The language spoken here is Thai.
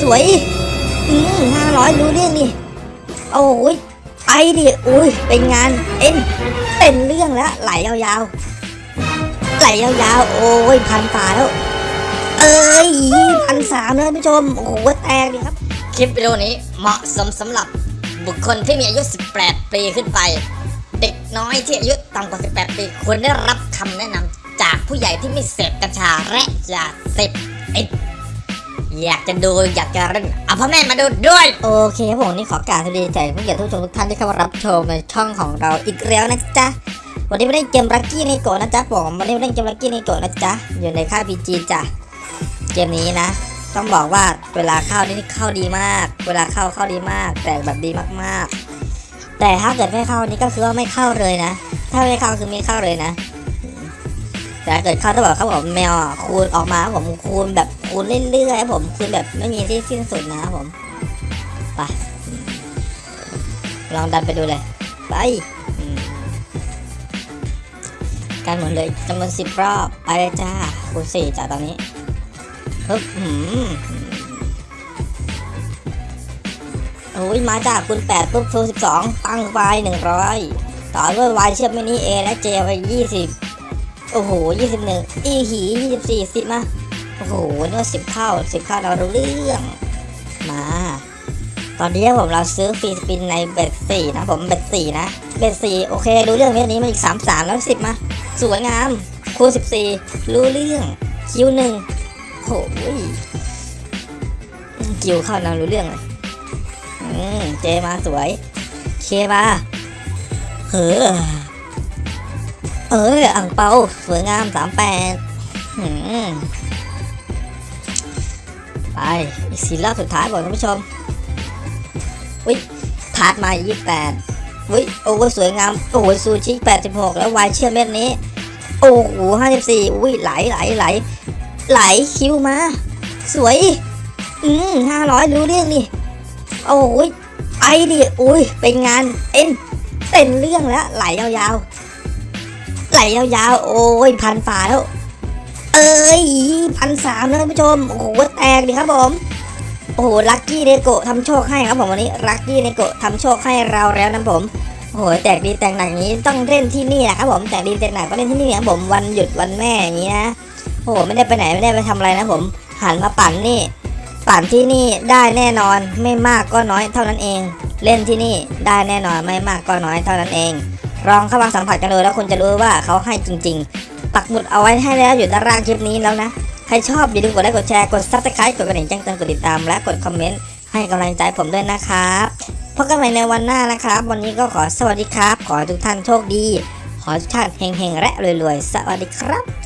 สวย อืมห้าร้อยรู้เรื่องดิโอ้ยไปดิอุ้ยเป็นงานเอ็นเป็นเรื่องแล้วไหลยาวๆ ไหลยาวๆ โอ้ยพันฝาแล้ว เอ้ยพันสามเลยท่านผู้ชม โอ้โหแตกดิครับ คลิปวิดีโอนี้เหมาะสมสำหรับบุคคลที่มีอายุ 18 ปีขึ้นไป เด็กน้อยที่อายุต่ำกว่า 18 ปีควรได้รับคำแนะนำจากผู้ใหญ่ที่ไม่เสพกัญชาและยาเสพติด อยากจะดูอยากจะเล่นเอาพ่อแม่มาดูด้วย โอเคครับผมนี่ขอกรารสวัสดีใจผู้เกียรติทุกชมทุกท่านที่เข้ามารับชมในช่องของเราอีกแล้วนะจ๊ะวันนี้ไม่ได้เกมรักกี้ในโกนะจ๊ะผมวันนี้ไม่ได้เกมรักกี้ในโกนะจ๊ะอยู่ในค่ายพีจีจ้ะเกมนี้นะ ต้องบอกว่าเวลาเข้านี่เข้าดีมาก เวลาเข้าเข้าดีมากแต่แบบดีมากๆ แต่ถ้าเกิดไม่เข้านี่ก็คือว่าไม่เข้าเลยนะ ถ้าไม่เข้าคือไม่เข้าเลยนะแต่เกิดเข้าต้องบอกครับผมแมวคูณออกมาผมคูณแบบ คูณเรื่อยๆครับผมคูณแบบไม่มีที่สิ้นสุดนะครับผมไปลองดันไปดูเลย ไปการหมุนเลยจำนวนสิบรอบไปเลยจ้าคูณสี่จ้าตอนนี้ปึ๊บหืมโอ้ยมาจ้าคูณแปดปุ๊บคูณสิบสองตั้งไปหนึ่งร้อยต่อด้วยวายเชื่อมมินิเอและเจไปยี่สิบโอ้โหยี่สิบหนึ่งอีหียี่สิบสี่สิมา โอ้โหนี่ว่าสิบเท่าสิบเท่าเรารู้เรื่อง มา ตอนนี้ผมเราซื้อฟรีสปินในเบ็ดสี่นะผมเบ็ดสี่นะเบ็ดสี่โอเครู้เรื่องเม็ดนี้มาอีกสามสามแล้วสิบมา สวยงามคูณสิบสี่รู้เรื่องคิวหนึ่งโอ้ยคิวเข้านารู้เรื่องเลยอืมเจมาสวย เคมาเออเอออ่างเปาสวยงามสามแปดอืม ไปอีกสี่รอบสุดท้ายบอกท่านผู้ชมอุ้ยทาร์ดมายี่แปดอุ้ยโอ้โหสวยงามโอ้โหซูชิแปดสิบหกแล้ววายเชื่อมเม็ดนี้ โอ้โหห้าสิบสี่อุ้ยไหลไหลไหลไหลคิวมา สวย อืมห้าร้อยรู้เรื่องดิโอ้ยไอดิอุ้ยเป็นงานเอ็นเป็นเรื่องแล้วไหลยาวๆไหลยาวๆโอ้ยพันฝาแล้ว เอ้ยพันสามแล้วท่านผู้ชม โอ้โหแตกดิครับผม โอ้โห Lucky Neko ทำโชคให้ครับผมวันนี้ Lucky Neko ทำโชคให้เราแล้วนะผมโอ้โหแตกดีแตกหนักอย่างนี้ต้องเล่นที่นี่แหละครับผมแตกดีแตกหนักก็เล่นที่นี่ครับผมวันหยุดวันแม่อย่างนี้นะโอ้โหไม่ได้ไปไหนไม่ได้ไปทำอะไรนะผมหันมาปั่นนี่ ปั่นที่นี่ได้แน่นอนไม่มากก็น้อยเท่านั้นเอง เล่นที่นี่ได้แน่นอนไม่มากก็น้อยเท่านั้นเองลองเข้ามาสัมผัสกันดูแล้วคุณจะรู้ว่าเขาให้จริงๆ ปักหมุดเอาไว้ให้แล้วอยู่ด้านล่างคลิปนี้แล้วนะ ใครชอบอย่าลืมกดไลค์กดแชร์กด subscribe กดกระดิ่งแจ้งเตือนกดติดตามและกด commentให้กำลังใจผมด้วยนะครับพบกันใหม่ในวันหน้านะครับ วันนี้ก็ขอสวัสดีครับ ขอทุกท่านโชคดี ขอทุกท่านเฮงๆและรวยๆ สวัสดีครับ